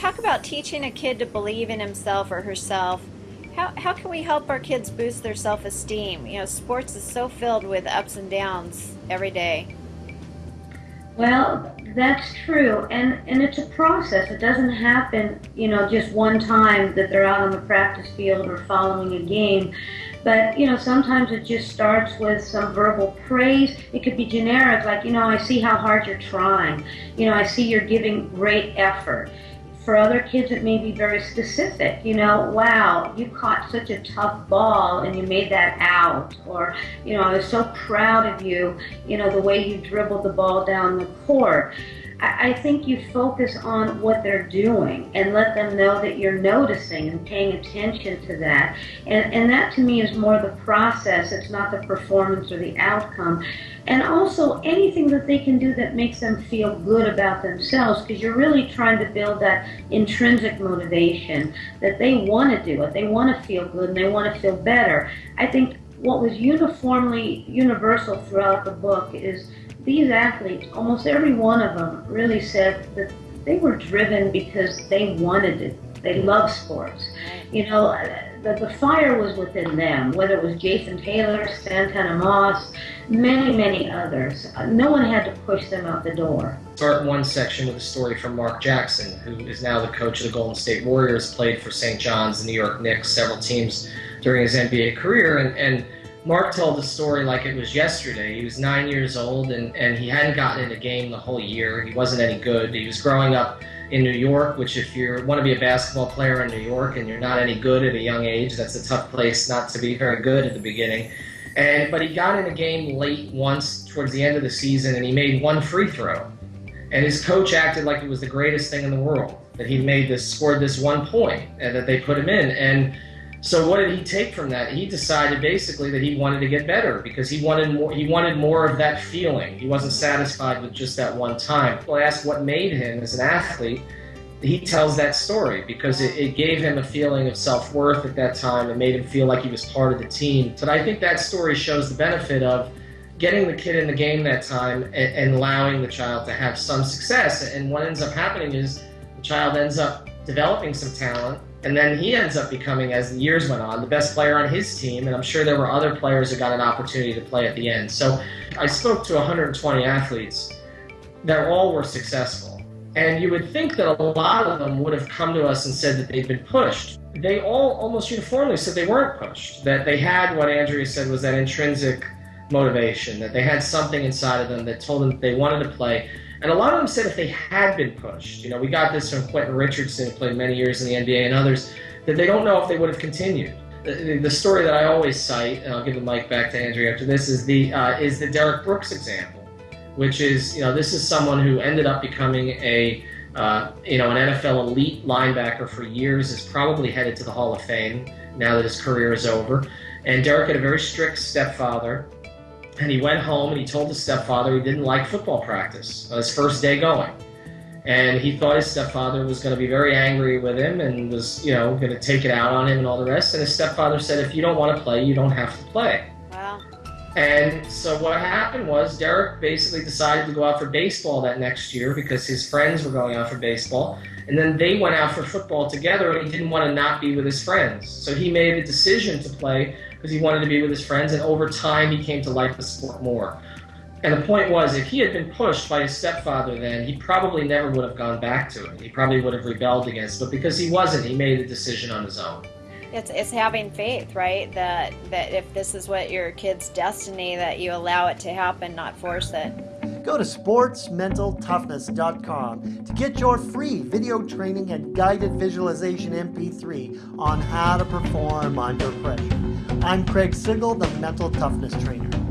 talk about teaching a kid to believe in himself or herself. How, how can we help our kids boost their self-esteem? You know, sports is so filled with ups and downs every day. Well, that's true, and and it's a process. It doesn't happen, you know, just one time that they're out on the practice field or following a game. But you know, sometimes it just starts with some verbal praise. It could be generic, like you know, I see how hard you're trying. You know, I see you're giving great effort for other kids, it may be very specific. You know, wow, you caught such a tough ball and you made that out. Or, you know, I was so proud of you, you know, the way you dribbled the ball down the court. I, think you focus on what they're doing and let them know that you're noticing and paying attention to that. And, and that to me is more the process, it's not the performance or the outcome. And also anything that they can do that makes them feel good about themselves because you're really trying to build that intrinsic motivation that they want to do it. They want to feel good and they want to feel better. I think what was uniformly universal throughout the book is these athletes, almost every one of them, really said that they were driven because they wanted it. They love sports. You know, the, the fire was within them, whether it was Jason Taylor, Santana Moss, many, many others. No one had to push them out the door. Start one section with a story from Mark Jackson, who is now the coach of the Golden State Warriors, played for St. John's, the New York Knicks, several teams during his NBA career, and, and Mark told the story like it was yesterday. He was nine years old and, and he hadn't gotten in a game the whole year. He wasn't any good. He was growing up in New York, which if you want to be a basketball player in New York and you're not any good at a young age, that's a tough place not to be very good at the beginning. And but he got in a game late once towards the end of the season and he made one free throw. And his coach acted like it was the greatest thing in the world that he made this scored this one point and that they put him in. And so what did he take from that? He decided basically that he wanted to get better because he wanted more. He wanted more of that feeling. He wasn't satisfied with just that one time. People ask what made him as an athlete. He tells that story because it, it gave him a feeling of self worth at that time. It made him feel like he was part of the team. But I think that story shows the benefit of getting the kid in the game that time and, and allowing the child to have some success. And what ends up happening is the child ends up developing some talent and then he ends up becoming, as the years went on, the best player on his team. And I'm sure there were other players who got an opportunity to play at the end. So I spoke to 120 athletes that all were successful. And you would think that a lot of them would have come to us and said that they'd been pushed. They all almost uniformly said they weren't pushed, that they had what Andrea said was that intrinsic motivation, that they had something inside of them that told them that they wanted to play. And a lot of them said if they had been pushed, you know, we got this from Quentin Richardson, who played many years in the NBA, and others, that they don't know if they would have continued. The, the story that I always cite, and I'll give the mic back to Andrea after this, is the uh, is the Derrick Brooks example, which is you know this is someone who ended up becoming a uh, you know an NFL elite linebacker for years, is probably headed to the Hall of Fame now that his career is over. And Derrick had a very strict stepfather and he went home and he told his stepfather he didn't like football practice on his first day going. And he thought his stepfather was going to be very angry with him and was, you know, going to take it out on him and all the rest. And his stepfather said, if you don't want to play, you don't have to play. And so what happened was Derrick basically decided to go out for baseball that next year because his friends were going out for baseball. And then they went out for football together and he didn't want to not be with his friends. So he made a decision to play because he wanted to be with his friends, and over time he came to like the sport more. And the point was, if he had been pushed by his stepfather then, he probably never would have gone back to it. He probably would have rebelled against it. But because he wasn't, he made a decision on his own. It's, it's having faith, right? That, that if this is what your kid's destiny, that you allow it to happen, not force it. Go to sportsmentaltoughness.com to get your free video training and guided visualization MP3 on how to perform under pressure. I'm Craig Sigl, the Mental Toughness Trainer.